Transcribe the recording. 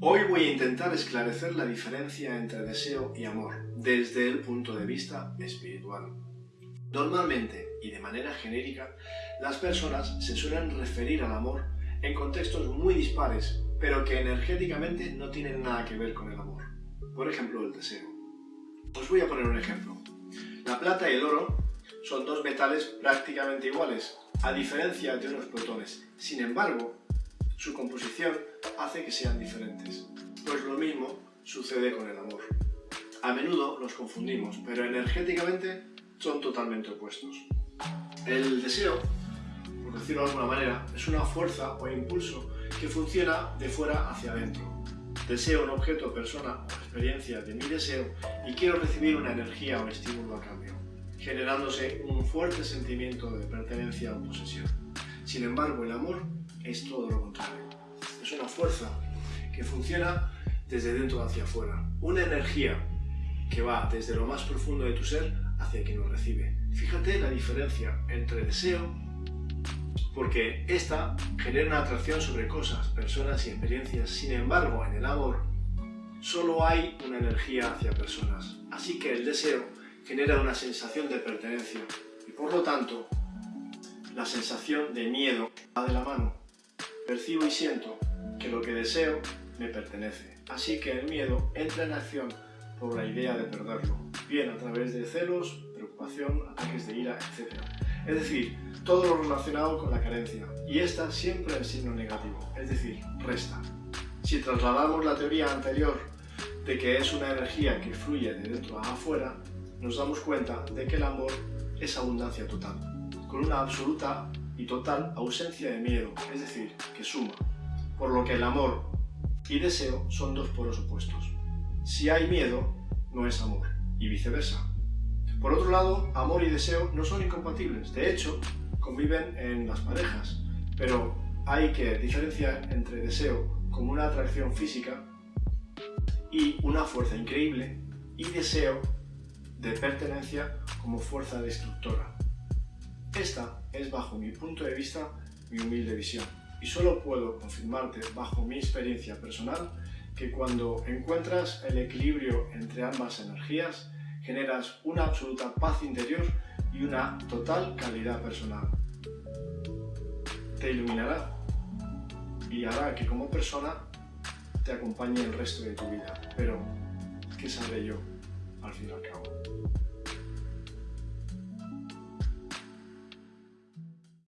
Hoy voy a intentar esclarecer la diferencia entre deseo y amor desde el punto de vista espiritual. Normalmente y de manera genérica, las personas se suelen referir al amor en contextos muy dispares, pero que energéticamente no tienen nada que ver con el amor. Por ejemplo, el deseo. Os voy a poner un ejemplo. La plata y el oro son dos metales prácticamente iguales, a diferencia de unos protones. Sin embargo, su composición hace que sean diferentes. Pues lo mismo sucede con el amor. A menudo los confundimos, pero energéticamente son totalmente opuestos. El deseo, por decirlo de alguna manera, es una fuerza o impulso que funciona de fuera hacia adentro. Deseo un objeto, persona o experiencia de mi deseo y quiero recibir una energía o estímulo a cambio, generándose un fuerte sentimiento de pertenencia o posesión. Sin embargo, el amor es todo lo contrario. Es una fuerza que funciona desde dentro hacia afuera. Una energía que va desde lo más profundo de tu ser hacia quien lo recibe. Fíjate la diferencia entre deseo, porque esta genera una atracción sobre cosas, personas y experiencias. Sin embargo, en el amor solo hay una energía hacia personas. Así que el deseo genera una sensación de pertenencia y por lo tanto la sensación de miedo va de la mano percibo y siento que lo que deseo me pertenece. Así que el miedo entra en acción por la idea de perderlo, bien a través de celos, preocupación, ataques de ira, etc. Es decir, todo lo relacionado con la carencia, y esta siempre en signo negativo, es decir, resta. Si trasladamos la teoría anterior de que es una energía que fluye de dentro a afuera, nos damos cuenta de que el amor es abundancia total, con una absoluta y total ausencia de miedo, es decir, que suma, por lo que el amor y deseo son dos polos opuestos. Si hay miedo, no es amor, y viceversa. Por otro lado, amor y deseo no son incompatibles, de hecho, conviven en las parejas, pero hay que diferenciar entre deseo como una atracción física y una fuerza increíble, y deseo de pertenencia como fuerza destructora. Esta es, bajo mi punto de vista, mi humilde visión. Y solo puedo confirmarte, bajo mi experiencia personal, que cuando encuentras el equilibrio entre ambas energías, generas una absoluta paz interior y una total calidad personal. Te iluminará y hará que como persona te acompañe el resto de tu vida. Pero, ¿qué sabré yo al fin y al cabo?